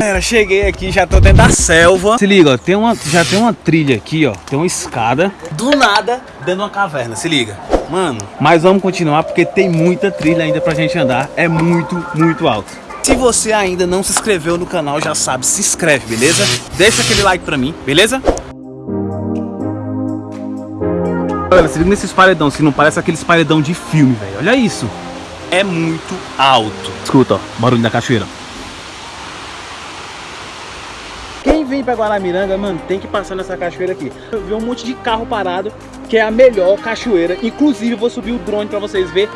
Galera, cheguei aqui, já tô dentro da selva. Se liga, ó, tem uma, já tem uma trilha aqui, ó. Tem uma escada. Do nada, dentro de uma caverna, se liga. Mano, mas vamos continuar porque tem muita trilha ainda pra gente andar. É muito, muito alto. Se você ainda não se inscreveu no canal, já sabe, se inscreve, beleza? Deixa aquele like pra mim, beleza? Galera, se liga nesses paredão, se não parece aqueles paredão de filme, velho. Olha isso. É muito alto. Escuta, ó, barulho da cachoeira. Vem pra Guaramiranga, mano, tem que passar nessa cachoeira aqui. Eu vi um monte de carro parado, que é a melhor cachoeira. Inclusive, eu vou subir o drone pra vocês verem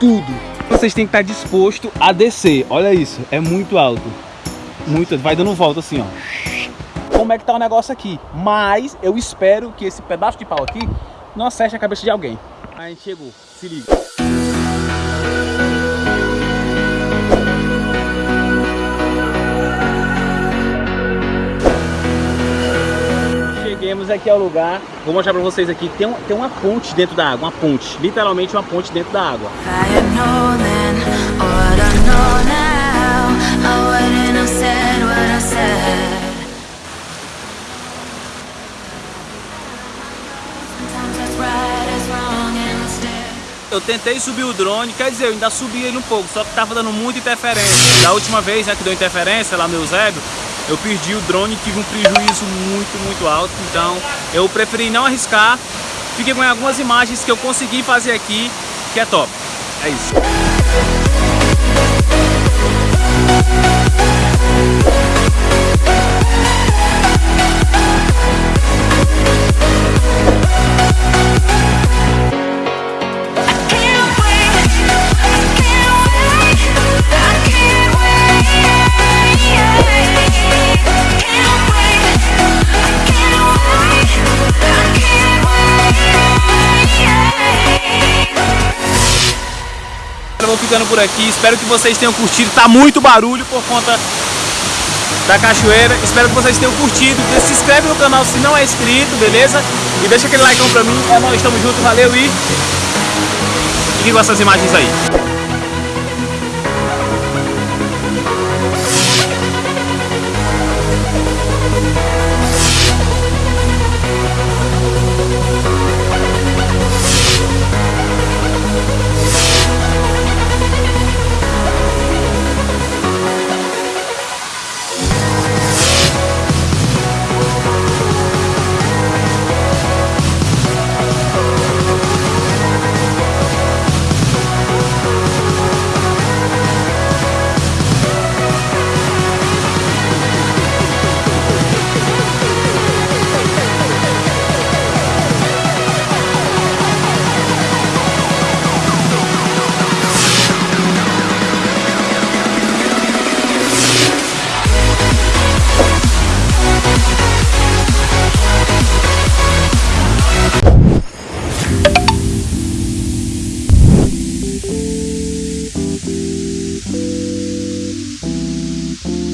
tudo. Vocês têm que estar disposto a descer. Olha isso, é muito alto. Muito, vai dando volta assim, ó. Como é que tá o negócio aqui? Mas eu espero que esse pedaço de pau aqui não acerte a cabeça de alguém. A gente chegou, se liga. Cheguemos aqui ao lugar, vou mostrar pra vocês aqui, tem, um, tem uma ponte dentro da água, uma ponte, literalmente uma ponte dentro da água. eu tentei subir o drone, quer dizer, eu ainda subi ele um pouco, só que tava dando muita interferência. Da última vez né, que deu interferência lá no Eusébio, eu perdi o drone tive um prejuízo muito, muito alto. Então eu preferi não arriscar. Fiquei com algumas imagens que eu consegui fazer aqui, que é top. É isso. Vou ficando por aqui. Espero que vocês tenham curtido. Tá muito barulho por conta da cachoeira. Espero que vocês tenham curtido. Se inscreve no canal se não é inscrito, beleza? E deixa aquele like pra mim. É nóis, tamo junto, valeu e fiquem com essas imagens aí.